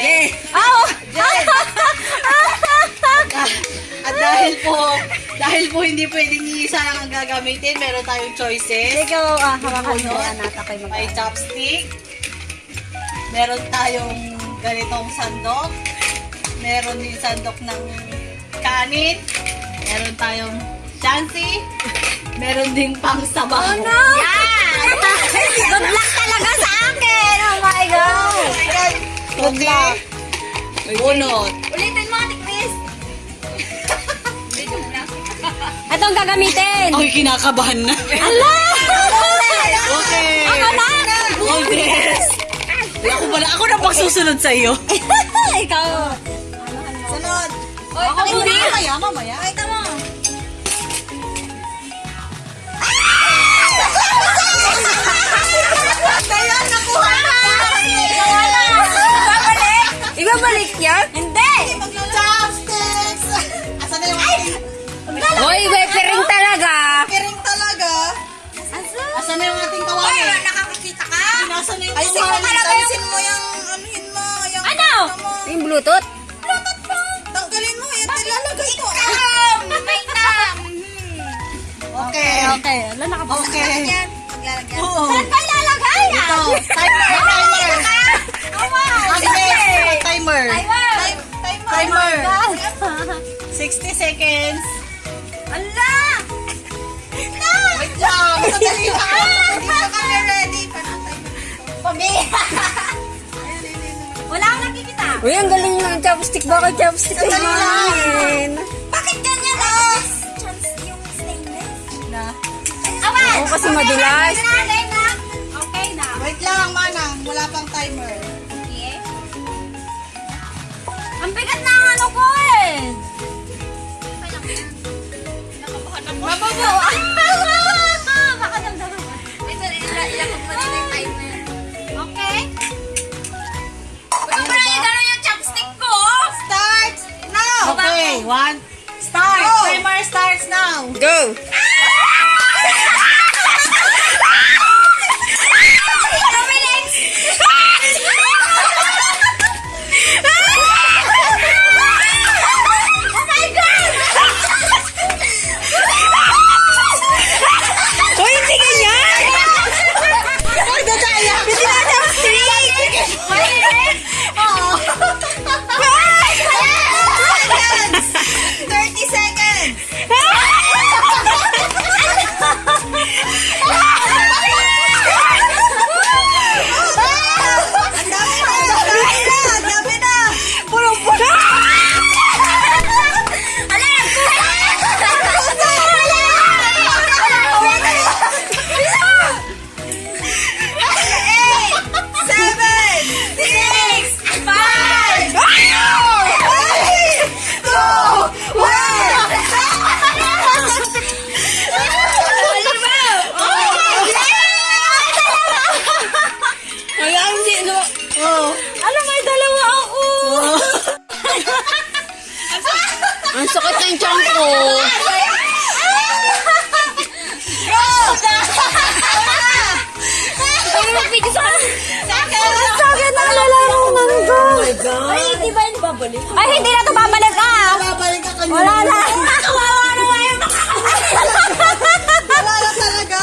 Jay! Oh! Jen! At dahil po, dahil po hindi pwedeng isa lang ang gagamitin, meron tayong choices. Ikaw, ah, hawakan mo Ano? yan at ako'y mag May chopstick. Meron tayong ganitong sandok. Meron din sandok ng kanin. Meron tayong chancy. Meron ding pang sabaw. Oh no! Yan! Good luck talaga sa akin! Oh my God! Good luck. Bunot. Ulitin mo, Ate Chris! Ito ang gagamitin! Ako'y kinakabahan na. Ala! Okay. Ako na! Oh, yes. Ako pala, ako na pagsusunod sa iyo. Ikaw! Sunod. Oy, Ako hindi. muna mamaya, mamaya. Pakita mo! Yan? Hindi! Chopsticks. Asan na yung ating Hoy, may piring talaga! piring talaga? Asan na yung ating kawali? nakakakita ka? Nasaan na yung Ay, sino kawali? talaga yung- mo yung anuhin mo. Yung Ano? mo. Yung Bluetooth? Tanggalin mo. Yan, ilalagay ko. May tam! Okay. Okay, wala nakapasok. Okay. Maglalagyan. Oo. Saan pa ilalagay yan? Ito. Timer. Timer. Okay. Timer. Timer. Timer. God. 60 seconds. Ala! Wait lang. Sandali lang. Hindi pa kami ready. Pamilya! Wala akong nakikita. Uy, ang galing ng chopstick. Bakit chopstick lang. mamin? Bakit ganyan ah? Chance yung stainless. Na. Awan! Oo, kasi madulas. Na, na. Okay na. Wait lang, manang. Wala pang timer. Bigat na ang ano ko eh. Mababaw. Baka damdaman. Ito, ilakot mo din yung timer. Okay? Huwag mo na yung chopstick ko. Start now. Okay, one. Start. Timer starts now. Go! Babalik? Ay, hindi na ito babalik ah! Babalik ka kanina. Wala na! Kawawa naman yung Wala na talaga.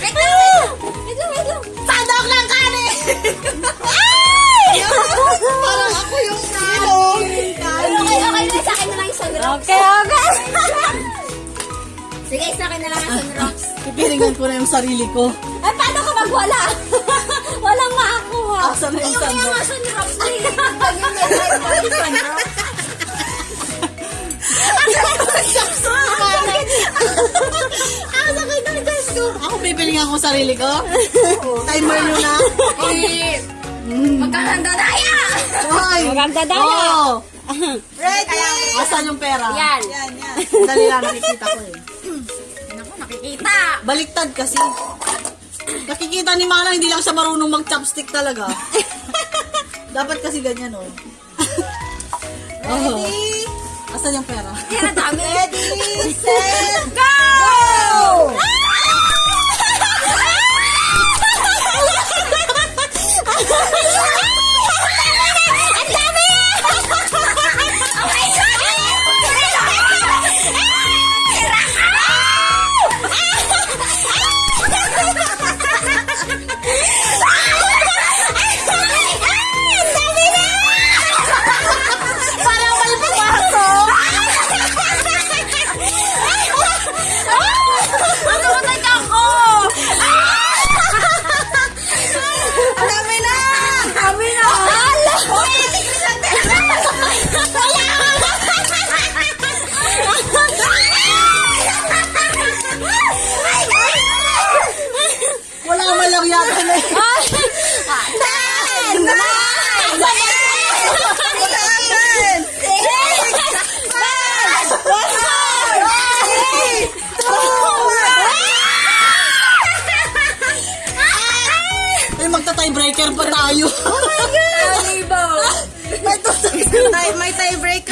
Wait lang, wait lang! Wait lang! Sandok ng kanin. Ay! Parang ako yung sino. Okay, okay na. Sa akin na lang yung sunrocks. Okay, okay. Sige, sa akin na lang yung sunrocks. Pipiringan ko na yung sarili ko. Ay, paano ka magwala? Walang makakuha. Asan na yung Yung sandok? mga sunrocks. Ganyan yan. Yung sunrocks. Ang sakit ng Diyos ko. Ako pipiringan ko sarili ko. Timer nyo na. Eh, Magkakanda tayo! Hoy. Maganda daw. Oo. Ready? Asan yung pera? Yan. Yan, yan. Dali lang, nakikita ko eh. Naku, nakikita. Baliktad kasi. Nakikita ni Mana, hindi lang siya marunong mag-chopstick talaga. Dapat kasi ganyan, oh. Ready? Asan yung pera? Ang dami. Ready, set, Go!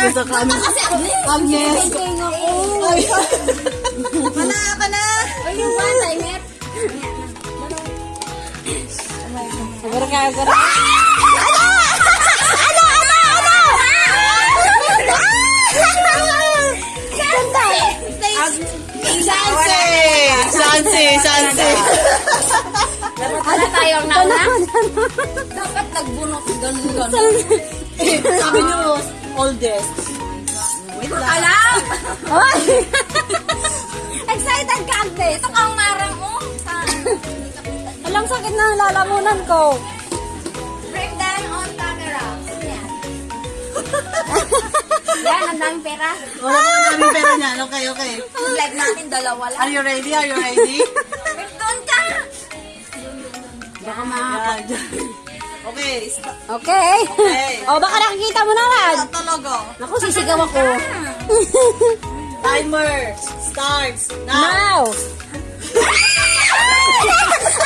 Sa. Kasi Agnes. Ako. Ay. Mana ka na. Ay, yung ba, timer? Siguro ka, siguro. Sanse! Sanse! Sanse! Wala tayong nauna. Dapat nagbunot ganun ganun. Sabi niyo, oldest. Wait lang. Alam! Ay! Excited ka, Agnes. Ito kang marang mo. Sa Alang sakit na lalamunan ko. breakdown on camera. Yan. Yan, ang daming pera. Wala ko ang daming pera niyan. Okay, okay. Live natin, dalawa lang. Are you ready? Are you ready? Breakdown ka! Baka Yan. Okay. Okay. Okay. O, baka nakikita mo na lang. Sa talaga. Naku, sisigaw ako. Timer starts now. Now!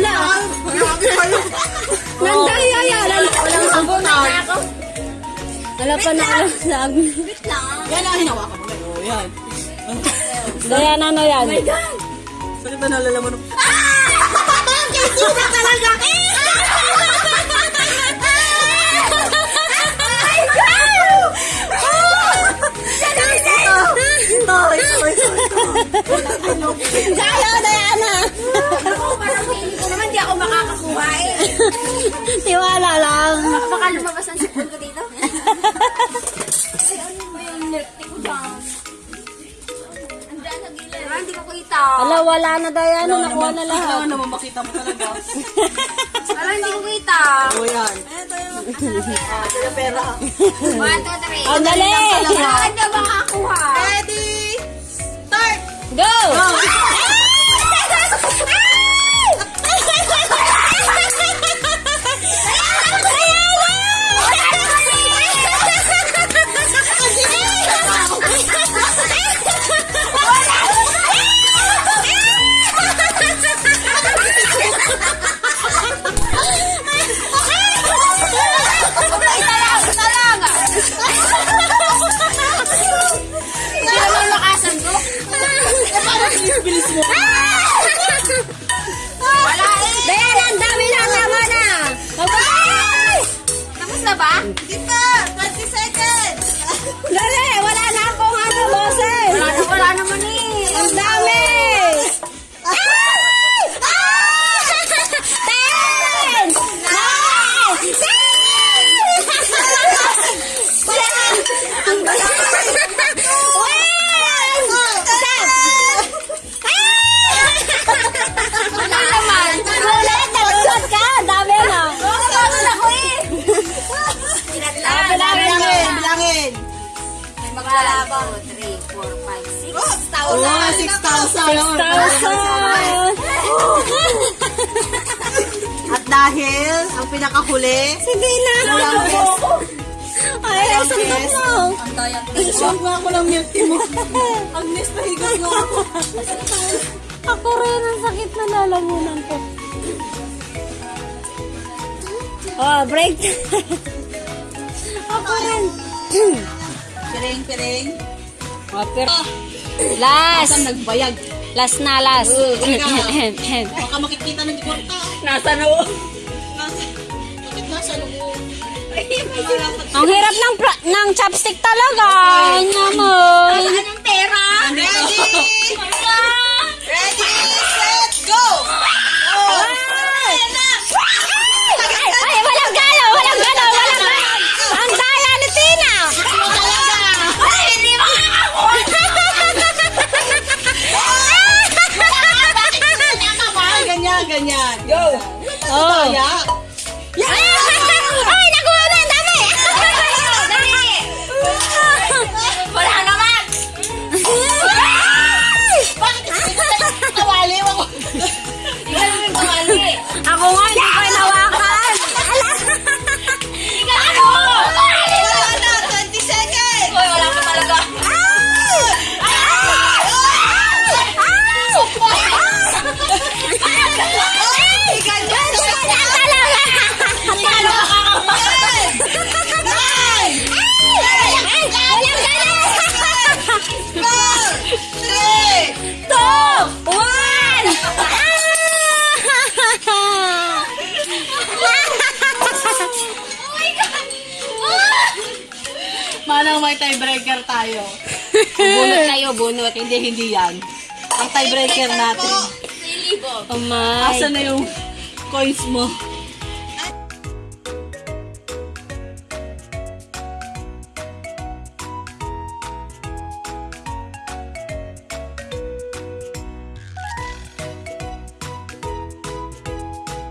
to. Ala, Grabe kayo. nandaya yan. Walang sagot na. Ako, Wala pa na alam sa amin. wait lang. Yan ang hinawakan mo. Oh, yan. Daya na no yan. Saan ba nalalaman? Suka talaga! Ito, na Diana. Nakuha na lahat. Kailangan naman makita mo talaga. Wala, hindi ko kita. Oh, yan. Ah, ito yung pera. One, two, three. Ang dali! Hindi ako makakuha. Ready? Start! Go! Go! 6,000! Thousand! At dahil ang pinakahuli, Hindi na. Walang guess. Ay, suntok guess. mo. Ang dayang nga ako ng milk tea mo. Agnes, pahigas nga ako. Ako rin, ang sakit na lalamunan ko. Oh, break. Ako rin. Piring, piring. oh, pero... Last. Saan nagbayag? Last na, last. Teka. Baka makikita ng kwarta. Nasa noo. Nasa, bakit nasa loob? Ang hirap ng ng chopstick talaga. Naman. Manang may tiebreaker tayo. Bunot tayo, bunot. Hindi, hindi yan. Ang tiebreaker natin. Silibo. Oh my. Asa na yung coins mo?